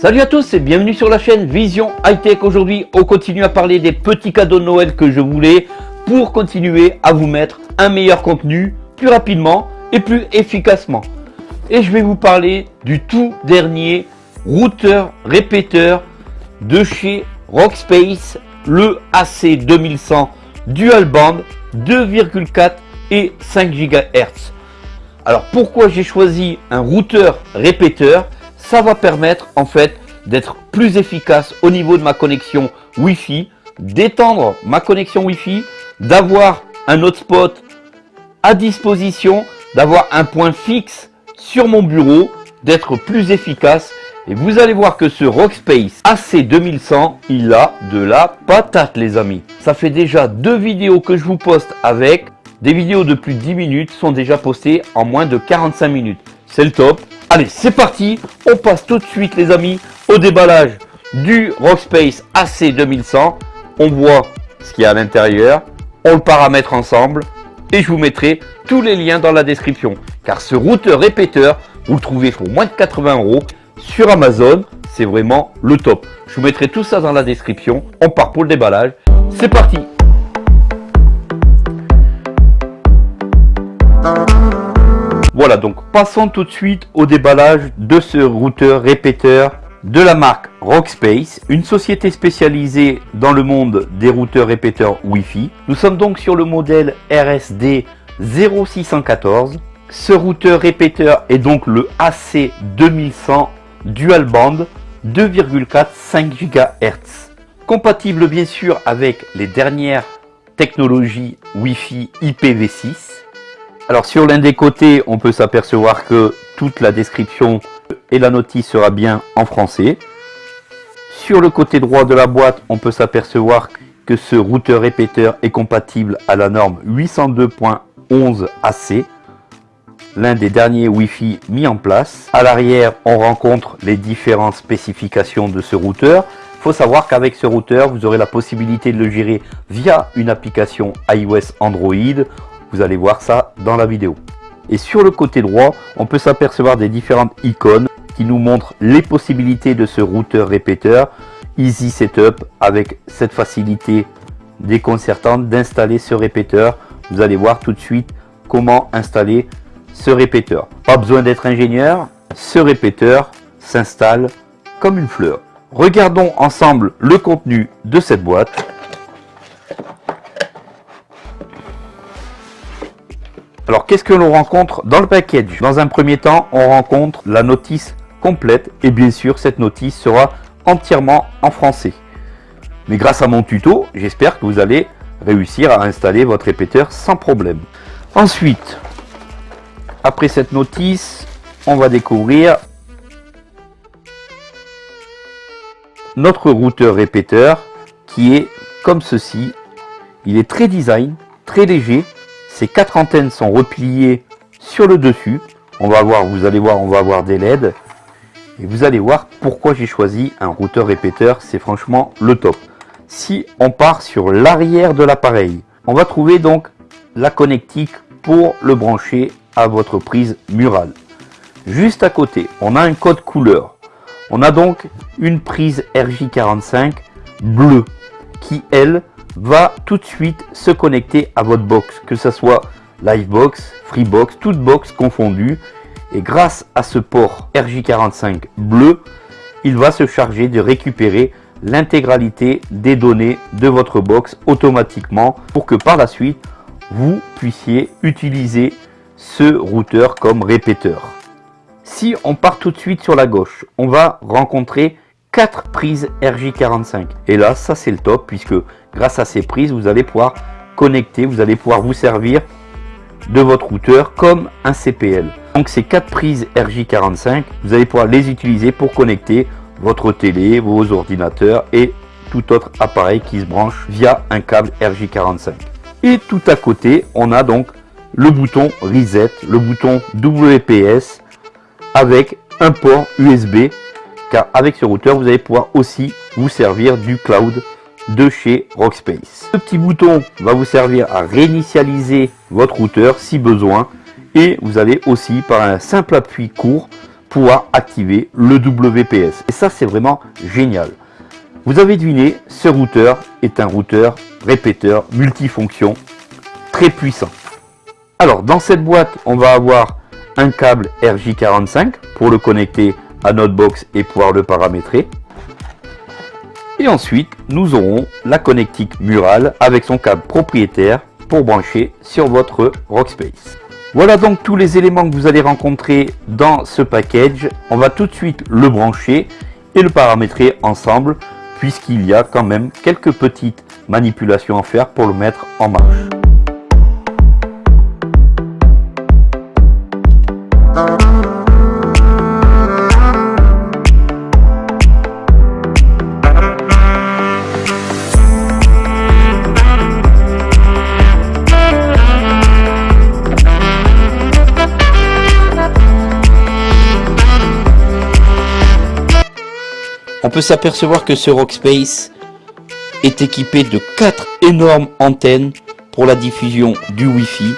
Salut à tous et bienvenue sur la chaîne Vision High Tech. Aujourd'hui, on continue à parler des petits cadeaux de Noël que je voulais pour continuer à vous mettre un meilleur contenu plus rapidement et plus efficacement. Et je vais vous parler du tout dernier routeur répéteur de chez Rockspace, le AC2100 Dual Band 2,4 et 5 GHz. Alors pourquoi j'ai choisi un routeur répéteur? Ça va permettre en fait d'être plus efficace au niveau de ma connexion Wi-Fi, d'étendre ma connexion Wi-Fi, d'avoir un hotspot à disposition, d'avoir un point fixe sur mon bureau, d'être plus efficace. Et vous allez voir que ce Rockspace AC2100, il a de la patate les amis. Ça fait déjà deux vidéos que je vous poste avec. Des vidéos de plus de 10 minutes sont déjà postées en moins de 45 minutes. C'est le top. Allez, c'est parti. On passe tout de suite, les amis, au déballage du Rockspace AC2100. On voit ce qu'il y a à l'intérieur. On le paramètre ensemble. Et je vous mettrai tous les liens dans la description. Car ce routeur répéteur, vous le trouvez pour moins de 80 euros sur Amazon. C'est vraiment le top. Je vous mettrai tout ça dans la description. On part pour le déballage. C'est parti Voilà, donc passons tout de suite au déballage de ce routeur répéteur de la marque Rockspace, une société spécialisée dans le monde des routeurs répéteurs Wi-Fi. Nous sommes donc sur le modèle RSD 0614. Ce routeur répéteur est donc le AC2100 Dual Band 2,4 5 GHz. Compatible bien sûr avec les dernières technologies Wi-Fi IPv6 alors sur l'un des côtés, on peut s'apercevoir que toute la description et la notice sera bien en français. Sur le côté droit de la boîte, on peut s'apercevoir que ce routeur répéteur est compatible à la norme 802.11 AC, l'un des derniers Wi-Fi mis en place. À l'arrière, on rencontre les différentes spécifications de ce routeur. Il faut savoir qu'avec ce routeur, vous aurez la possibilité de le gérer via une application iOS Android vous allez voir ça dans la vidéo. Et sur le côté droit, on peut s'apercevoir des différentes icônes qui nous montrent les possibilités de ce routeur répéteur Easy Setup avec cette facilité déconcertante d'installer ce répéteur. Vous allez voir tout de suite comment installer ce répéteur. Pas besoin d'être ingénieur, ce répéteur s'installe comme une fleur. Regardons ensemble le contenu de cette boîte. Alors qu'est-ce que l'on rencontre dans le package Dans un premier temps, on rencontre la notice complète et bien sûr cette notice sera entièrement en français. Mais grâce à mon tuto, j'espère que vous allez réussir à installer votre répéteur sans problème. Ensuite, après cette notice, on va découvrir notre routeur répéteur qui est comme ceci. Il est très design, très léger, ces quatre antennes sont repliées sur le dessus. On va voir, vous allez voir, on va avoir des LED. Et vous allez voir pourquoi j'ai choisi un routeur répéteur. C'est franchement le top. Si on part sur l'arrière de l'appareil, on va trouver donc la connectique pour le brancher à votre prise murale. Juste à côté, on a un code couleur. On a donc une prise RJ45 bleue qui, elle, va tout de suite se connecter à votre box, que ce soit Livebox, Freebox, toute box confondue. Et grâce à ce port RJ45 bleu, il va se charger de récupérer l'intégralité des données de votre box automatiquement pour que par la suite, vous puissiez utiliser ce routeur comme répéteur. Si on part tout de suite sur la gauche, on va rencontrer quatre prises RJ45. Et là, ça c'est le top puisque grâce à ces prises, vous allez pouvoir connecter, vous allez pouvoir vous servir de votre routeur comme un CPL. Donc ces quatre prises RJ45, vous allez pouvoir les utiliser pour connecter votre télé, vos ordinateurs et tout autre appareil qui se branche via un câble RJ45. Et tout à côté, on a donc le bouton Reset, le bouton WPS avec un port USB car avec ce routeur, vous allez pouvoir aussi vous servir du cloud de chez Rockspace. Ce petit bouton va vous servir à réinitialiser votre routeur si besoin et vous allez aussi par un simple appui court pouvoir activer le WPS. Et ça, c'est vraiment génial. Vous avez deviné, ce routeur est un routeur répéteur multifonction très puissant. Alors, dans cette boîte, on va avoir un câble RJ45 pour le connecter à notre box et pouvoir le paramétrer. Et ensuite, nous aurons la connectique murale avec son câble propriétaire pour brancher sur votre Rockspace. Voilà donc tous les éléments que vous allez rencontrer dans ce package. On va tout de suite le brancher et le paramétrer ensemble puisqu'il y a quand même quelques petites manipulations à faire pour le mettre en marche. On peut s'apercevoir que ce Rockspace est équipé de quatre énormes antennes pour la diffusion du Wi-Fi.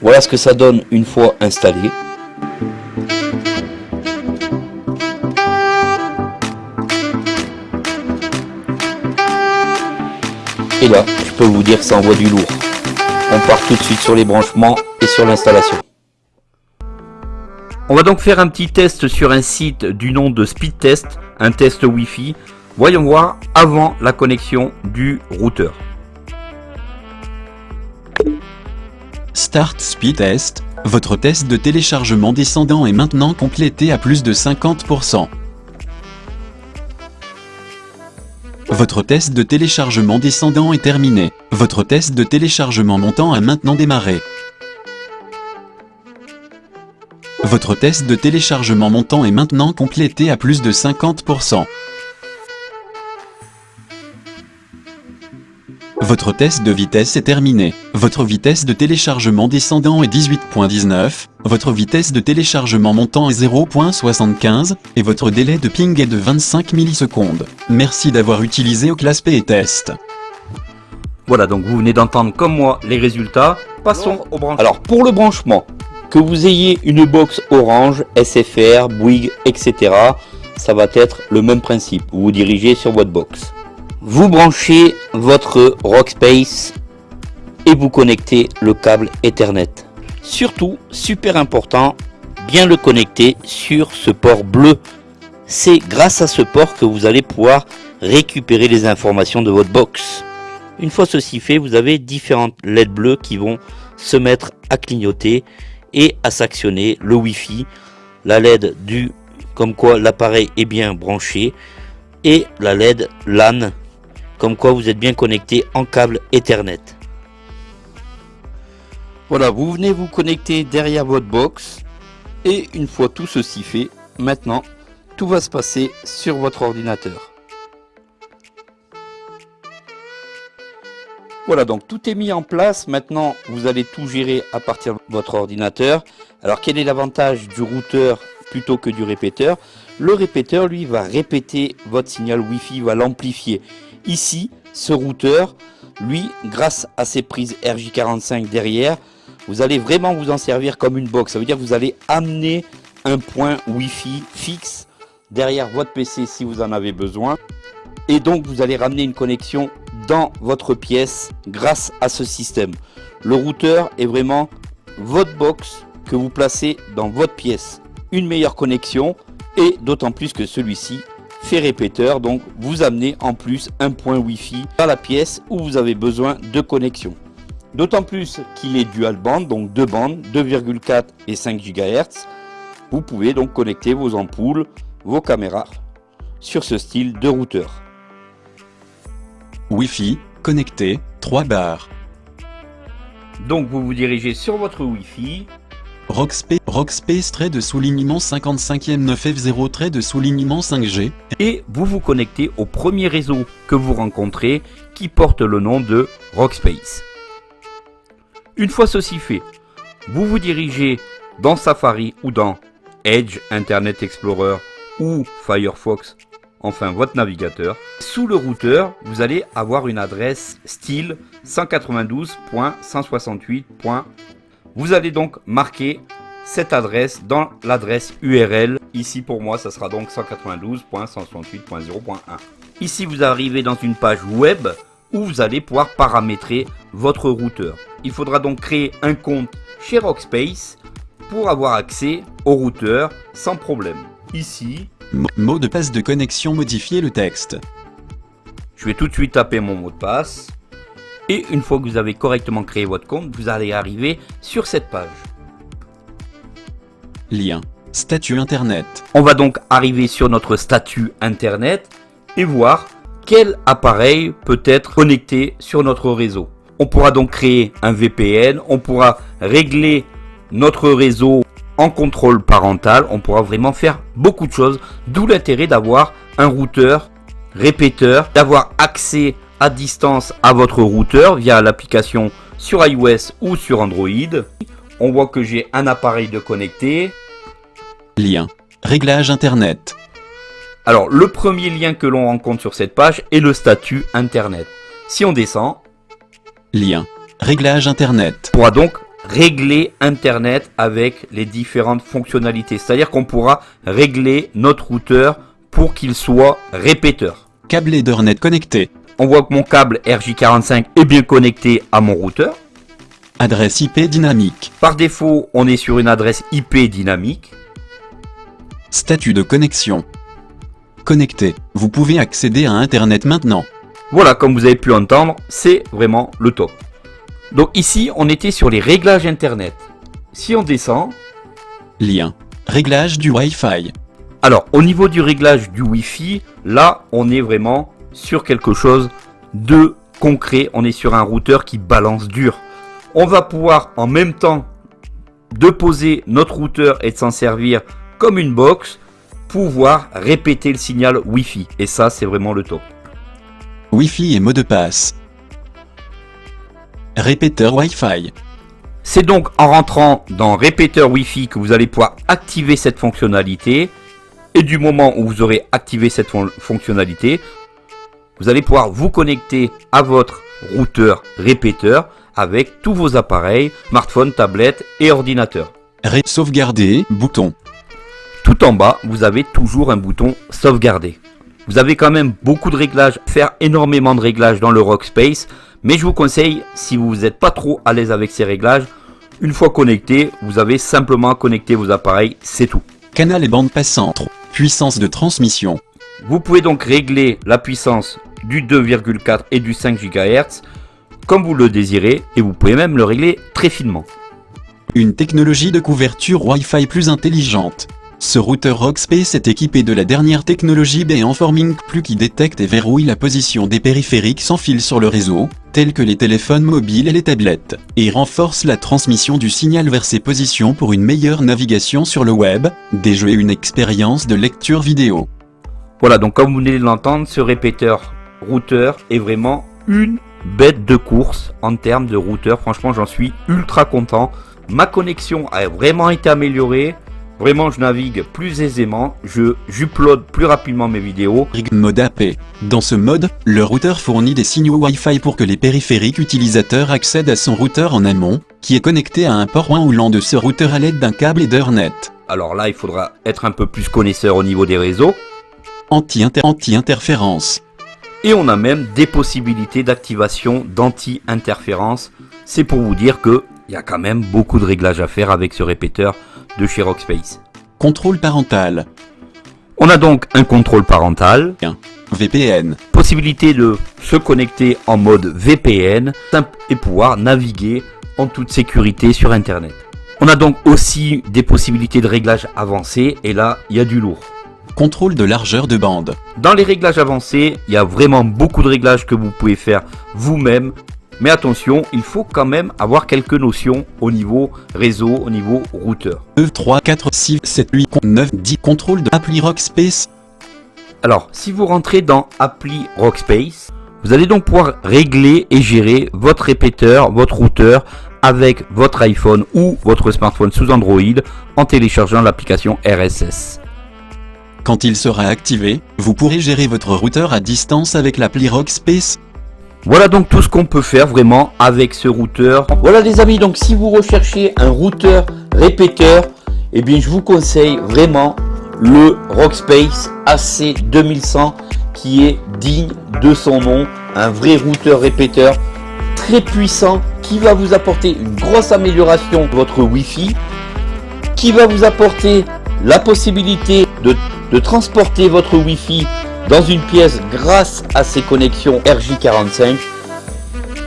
Voilà ce que ça donne une fois installé. Et là, je peux vous dire que ça envoie du lourd. On part tout de suite sur les branchements et sur l'installation. On va donc faire un petit test sur un site du nom de Speed Test, un test Wi-Fi. Voyons voir avant la connexion du routeur. Start Speed Test, votre test de téléchargement descendant est maintenant complété à plus de 50%. Votre test de téléchargement descendant est terminé. Votre test de téléchargement montant a maintenant démarré. Votre test de téléchargement montant est maintenant complété à plus de 50%. Votre test de vitesse est terminé. Votre vitesse de téléchargement descendant est 18.19, votre vitesse de téléchargement montant est 0.75, et votre délai de ping est de 25 millisecondes. Merci d'avoir utilisé Oclasp et Test. Voilà, donc vous venez d'entendre comme moi les résultats. Passons au branchement. Alors, pour le branchement, que vous ayez une box Orange, SFR, Bouygues, etc. Ça va être le même principe. Vous vous dirigez sur votre box. Vous branchez votre Rockspace et vous connectez le câble Ethernet. Surtout, super important, bien le connecter sur ce port bleu. C'est grâce à ce port que vous allez pouvoir récupérer les informations de votre box. Une fois ceci fait, vous avez différentes LED bleues qui vont se mettre à clignoter et à s'actionner le Wi-Fi, la LED du comme quoi l'appareil est bien branché et la LED LAN comme quoi vous êtes bien connecté en câble Ethernet. Voilà, vous venez vous connecter derrière votre box et une fois tout ceci fait, maintenant tout va se passer sur votre ordinateur. Voilà, donc tout est mis en place. Maintenant, vous allez tout gérer à partir de votre ordinateur. Alors, quel est l'avantage du routeur plutôt que du répéteur? Le répéteur, lui, va répéter votre signal Wi-Fi, va l'amplifier. Ici, ce routeur, lui, grâce à ses prises RJ45 derrière, vous allez vraiment vous en servir comme une box. Ça veut dire que vous allez amener un point Wi-Fi fixe derrière votre PC si vous en avez besoin. Et donc, vous allez ramener une connexion dans votre pièce grâce à ce système. Le routeur est vraiment votre box que vous placez dans votre pièce. Une meilleure connexion et d'autant plus que celui-ci fait répéteur donc vous amenez en plus un point Wi-Fi dans la pièce où vous avez besoin de connexion. D'autant plus qu'il est dual band donc deux bandes 2,4 et 5 GHz. Vous pouvez donc connecter vos ampoules, vos caméras sur ce style de routeur. Wi-Fi, connecté, 3 barres. Donc vous vous dirigez sur votre Wi-Fi. Rockspace, Rockspace trait de soulignement 55e 9F0 trait de soulignement 5G. Et vous vous connectez au premier réseau que vous rencontrez qui porte le nom de Rockspace. Une fois ceci fait, vous vous dirigez dans Safari ou dans Edge Internet Explorer ou Firefox enfin votre navigateur. Sous le routeur, vous allez avoir une adresse style 192.168. Vous allez donc marquer cette adresse dans l'adresse URL. Ici pour moi, ça sera donc 192.168.0.1. Ici, vous arrivez dans une page web où vous allez pouvoir paramétrer votre routeur. Il faudra donc créer un compte chez Rockspace pour avoir accès au routeur sans problème. Ici, mot de passe de connexion modifier le texte. Je vais tout de suite taper mon mot de passe. Et une fois que vous avez correctement créé votre compte, vous allez arriver sur cette page. Lien. Statut Internet. On va donc arriver sur notre statut Internet et voir quel appareil peut être connecté sur notre réseau. On pourra donc créer un VPN, on pourra régler notre réseau en contrôle parental, on pourra vraiment faire beaucoup de choses, d'où l'intérêt d'avoir un routeur répéteur, d'avoir accès à distance à votre routeur via l'application sur iOS ou sur Android. On voit que j'ai un appareil de connecté. Lien. Réglage Internet. Alors, le premier lien que l'on rencontre sur cette page est le statut Internet. Si on descend, lien, réglage Internet. On pourra donc régler Internet avec les différentes fonctionnalités. C'est-à-dire qu'on pourra régler notre routeur pour qu'il soit répéteur. Câble Ethernet connecté. On voit que mon câble RJ45 est bien connecté à mon routeur. Adresse IP dynamique. Par défaut, on est sur une adresse IP dynamique. Statut de connexion. Connecté. Vous pouvez accéder à Internet maintenant. Voilà, comme vous avez pu entendre, c'est vraiment le top. Donc ici, on était sur les réglages Internet. Si on descend... Lien. Réglage du Wi-Fi. Alors, au niveau du réglage du Wi-Fi, là, on est vraiment sur quelque chose de concret. On est sur un routeur qui balance dur. On va pouvoir en même temps de poser notre routeur et de s'en servir comme une box, pouvoir répéter le signal Wi-Fi. Et ça, c'est vraiment le top. Wi-Fi et mot de passe. Répéteur Wi-Fi. C'est donc en rentrant dans répéteur Wi-Fi que vous allez pouvoir activer cette fonctionnalité. Et du moment où vous aurez activé cette fonctionnalité, vous allez pouvoir vous connecter à votre routeur répéteur avec tous vos appareils, smartphone, tablette et ordinateur. Ré sauvegarder, bouton. Tout en bas, vous avez toujours un bouton sauvegarder. Vous avez quand même beaucoup de réglages, faire énormément de réglages dans le Rockspace, mais je vous conseille, si vous n'êtes pas trop à l'aise avec ces réglages, une fois connecté, vous avez simplement à connecter vos appareils, c'est tout. Canal et bande passante. Puissance de transmission. Vous pouvez donc régler la puissance du 2,4 et du 5 GHz comme vous le désirez et vous pouvez même le régler très finement. Une technologie de couverture Wi-Fi plus intelligente. Ce routeur Rockspace est équipé de la dernière technologie Beamforming Plus qui détecte et verrouille la position des périphériques sans fil sur le réseau, tels que les téléphones mobiles et les tablettes, et renforce la transmission du signal vers ces positions pour une meilleure navigation sur le web, des jeux et une expérience de lecture vidéo. Voilà, donc comme vous venez de l'entendre, ce répéteur routeur est vraiment une bête de course en termes de routeur. Franchement, j'en suis ultra content. Ma connexion a vraiment été améliorée. Vraiment, je navigue plus aisément, je j'upload plus rapidement mes vidéos. Mode AP. Dans ce mode, le routeur fournit des signaux Wi-Fi pour que les périphériques utilisateurs accèdent à son routeur en amont, qui est connecté à un port 1 ou LAN de ce routeur à l'aide d'un câble Ethernet. Alors là, il faudra être un peu plus connaisseur au niveau des réseaux. Anti-interférence. Et on a même des possibilités d'activation d'anti-interférence. C'est pour vous dire que il y a quand même beaucoup de réglages à faire avec ce répéteur de chez Rockspace. Contrôle parental. On a donc un contrôle parental. VPN. Possibilité de se connecter en mode VPN et pouvoir naviguer en toute sécurité sur Internet. On a donc aussi des possibilités de réglage avancés et là, il y a du lourd. Contrôle de largeur de bande. Dans les réglages avancés, il y a vraiment beaucoup de réglages que vous pouvez faire vous-même. Mais attention, il faut quand même avoir quelques notions au niveau réseau, au niveau routeur. 2, 3, 4, 6, 7, 8, 9, 10. Contrôle de appli Rockspace. Alors, si vous rentrez dans appli Rockspace, vous allez donc pouvoir régler et gérer votre répéteur, votre routeur avec votre iPhone ou votre smartphone sous Android en téléchargeant l'application RSS. Quand il sera activé, vous pourrez gérer votre routeur à distance avec l'appli Rockspace. Voilà donc tout ce qu'on peut faire vraiment avec ce routeur. Voilà les amis, donc si vous recherchez un routeur répéteur, eh bien je vous conseille vraiment le Rockspace AC 2100 qui est digne de son nom, un vrai routeur répéteur très puissant qui va vous apporter une grosse amélioration de votre Wi-Fi, qui va vous apporter la possibilité de, de transporter votre Wi-Fi dans une pièce grâce à ses connexions RJ45.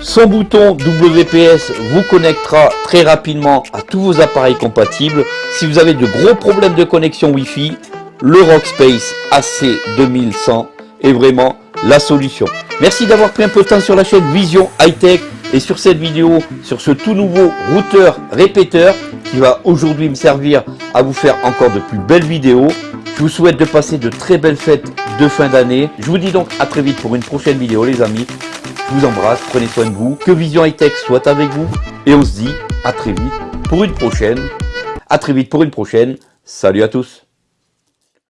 Son bouton WPS vous connectera très rapidement à tous vos appareils compatibles. Si vous avez de gros problèmes de connexion Wi-Fi, le Rockspace AC2100 est vraiment la solution. Merci d'avoir pris un peu de temps sur la chaîne Vision High Tech et sur cette vidéo, sur ce tout nouveau routeur répéteur qui va aujourd'hui me servir à vous faire encore de plus belles vidéos. Je vous souhaite de passer de très belles fêtes de fin d'année. Je vous dis donc à très vite pour une prochaine vidéo les amis. Je vous embrasse, prenez soin de vous, que Vision High Tech soit avec vous et on se dit à très vite pour une prochaine. À très vite pour une prochaine. Salut à tous